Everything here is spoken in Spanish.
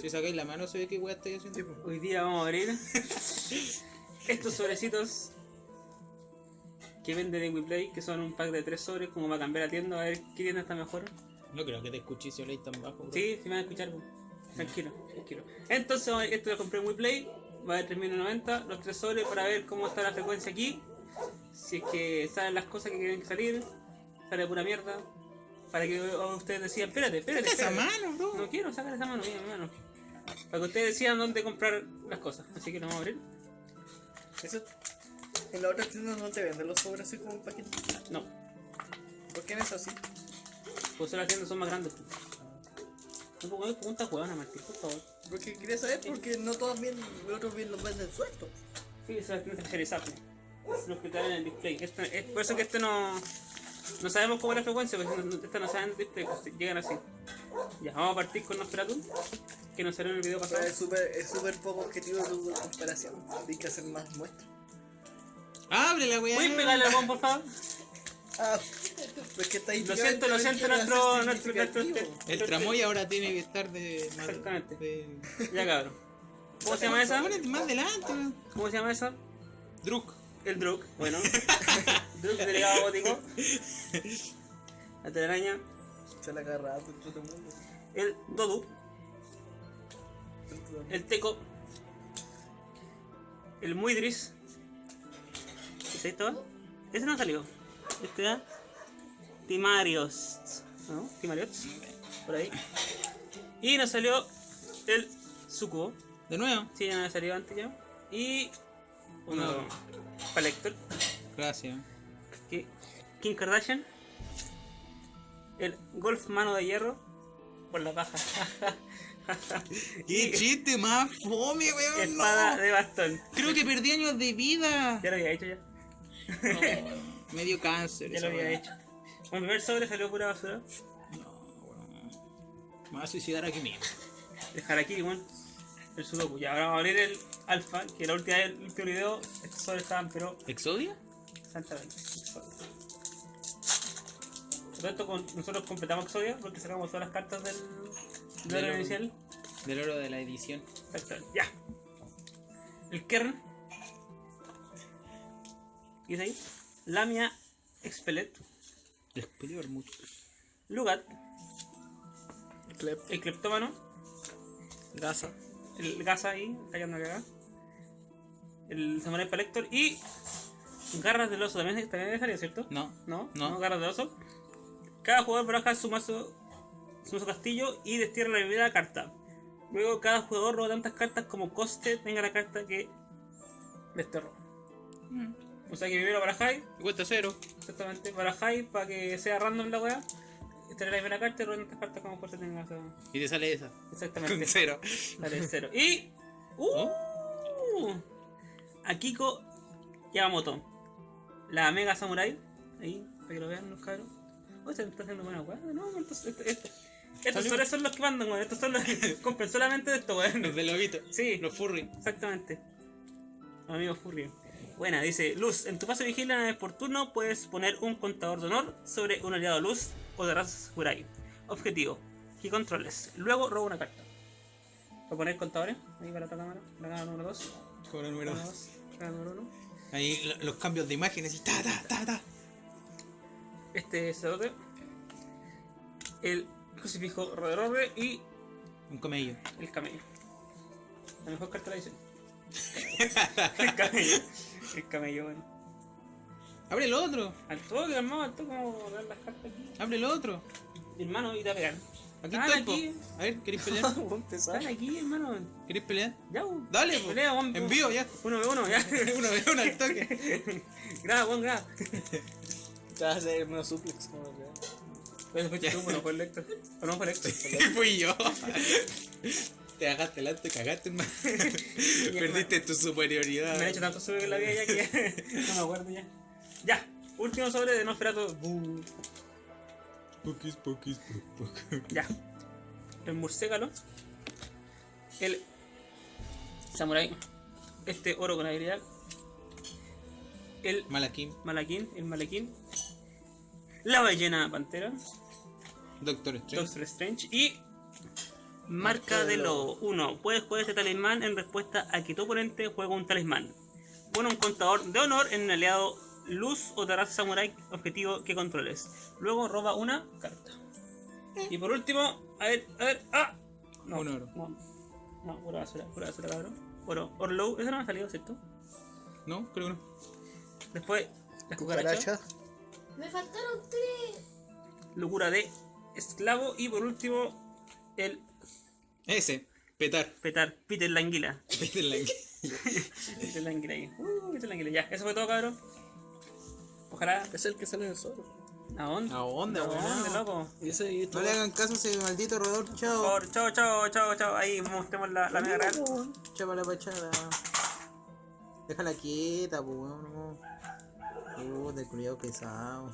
Si sacáis la mano se ve que weá haciendo. Hoy día vamos a abrir estos sobrecitos que vende de WePlay, que son un pack de tres sobres, como para cambiar la tienda, a ver qué tienda está mejor. No creo que te escuché si habláis tan bajo, bro. Sí, si me van a escuchar, tranquilo, tranquilo. Entonces, a- esto lo compré en WePlay, va de 3.090, los tres sobres para ver cómo está la frecuencia aquí. Si es que salen las cosas que que salir, sale pura mierda. Para que o ustedes decían, espérate, espérate. Saca esa espérate". mano, bro. No quiero sacar esa mano, mira, mi mano. Para que ustedes decidan dónde comprar las cosas. Así que lo vamos a abrir. Eso, en la otra tienda no te venden los sobres así como un paquete. No, ¿Por qué no es así? pues las tiendas son más grandes. No pongo preguntas huevona, Martín, por favor. Porque quería saber porque no todos bien, los otros bien los venden sueltos. Sí, esas tiendas especializadas. Los que traen en el display. Este- es por eso que este no. No sabemos cómo es la frecuencia, porque no, no- esta no saben pues, llegan así. Ya, vamos a partir con Nosferatu, que nos salió en el video pasado. es súper es súper poco objetivo tu comparación. Hay que hacer más muestras. Abre la weá. ¿Puedes pegarle al por favor? Ah, pues que está ahí. Lo siento, lo siento, nuestro. nuestro, nuestro, El tramoy ahora tiene que estar de. Exactamente. de- Ya, cabrón. ¿Cómo se llama esa? Más adelante, weón. ¿Cómo se llama esa? Druk. El Druk, bueno. Druk, delegado gótico. La telaraña. Se la agarra todo el mundo. El Dodu. El Teco. El Muidris. ¿Es esto? Ese no salió. Este da. Timarios. ¿No? Timarios. Por ahí. Y nos salió el Sucubo. De nuevo. Sí, ya me salió antes ya. Y. Uno. No. Gracias. que- Kim Kardashian. El Golf Mano de Hierro. Por la baja. ¡Qué chiste más fome, weón! Espada No. de bastón. Creo que perdí años de vida. Ya lo había hecho ya. Me dio cáncer. Ya lo había hecho. Bueno, el primer sobre salió pura basura. No, weón. Me voy a suicidar aquí mismo. El Harakiri, weón. El Sudoku. Ya, ahora vamos a abrir el Alpha. Que la última vez, el último video, estos sobres estaban, pero. ¿Exodia? Santamente. Por esto, con, nosotros completamos Exodia porque sacamos todas las cartas del. del Del oro oro. inicial. Del oro de la edición. Exacto. Ya. El Kern. ¿Y es ahí? Lamia Expelet. Ver mucho. Lugat. Clep. El Cleptómano. Gasa. El Gaza ahí, callando acá. El Samurai Collector. Y. Garras del oso. También, también dejaría, ¿cierto? No. ¿No? No. Garras del oso. Cada jugador baraja su mazo, su mazo castillo y destierra la primera carta. Luego cada jugador roba tantas cartas como coste tenga la carta que desterró. O sea que primero barajáis, Y cuesta cero. exactamente, barajáis para que sea random la weá. Esta es la primera carta y roba tantas cartas como coste tenga esa. Y te sale esa. Exactamente. Con cero. Dale, cero. Y. ¡Uh! Akiko Yamamoto. La Mega Samurai. Ahí, para que lo vean los cabros. Oh, se está haciendo buena weá. No, entonces, este- este- estos son los que mandan, weón. Estos son los que compran solamente de esto, weón. Los de lobito. Sí. Los furry. Exactamente. Amigo Furry. Buena, dice Luz, en tu paso vez por turno puedes poner un contador de honor sobre un aliado Luz o de raza Samurai. Objetivo, que controles. Luego roba una carta. ¿Voy a poner contadores? Ahí para otra cámara. La cámara número 2. Como el número Cámara dos. 2. Cámara número 1. Ahí lo- los cambios de imágenes y ta ta ta ta. Este es el crucifijo Rodororre y Un camello. el camello. La mejor carta de la edición. el camello. El camello, bueno. Abre el otro. Al toque, hermano, al toque, vamos a dar las cartas aquí. Abre el otro. Hermano, y te va a pegar. Aquí po. aquí. A ver, ¿queréis pelear? Están aquí, hermano. ¿Queréis pelear? Ya. Dale, po. Pelea, vamos. Envío ya. Uno de uno, ya. uno de uno al toque. graba, buen graba. Te vas a hacer menos suplex. como que- Pues fuiste tú, bueno, fue el Lector. O no fue el Lector. Fui yo. Te cagaste delante, cagaste, hermano. Perdiste tu superioridad. Me han hecho tanto sobre en la vida ya que ya no me acuerdo ya. Ya, último sobre de Nosferatu. Buh. Pokis, pokis, pok, pok. Ya. El murciélago. El samurai. Este oro con habilidad. El Malakim, malaquín, el malequín. La ballena pantera. Doctor Strange. Doctor Strange. Y Marca de lobo. 1. Puedes jugar este talismán en respuesta a que tu oponente juega un talismán. Pone un contador de honor en un aliado luz o raza samurai objetivo que controles. Luego roba una carta. Y por último, a ver, a ver, ¡ah! No, Un oro. No, no, pura basura, pura basura, cabrón. Oro, Orlow, eso no me ha salido, ¿cierto? No, creo que no. Después, la cucaracha. Cucaracha. Me faltaron tres. Locura de esclavo. Y por último, el Ese, petar. petar, Peter la anguila. Peter la Peter la anguila ahí. Uh, Peter la anguila. Ya, eso fue todo, cabrón. Ojalá. Es el que sale en el sobre. ¿A dónde? ¿A dónde, ¿A dónde, loco? Y ese y No le hagan caso a ese maldito roedor, Por chao. favor, chao, chao, chao, chao. Ahí mostremos la, la mega real. Chapa la pachada. Déjala quieta, pues weón. no. Puta, el culiao pesado.